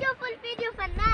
your full video for now.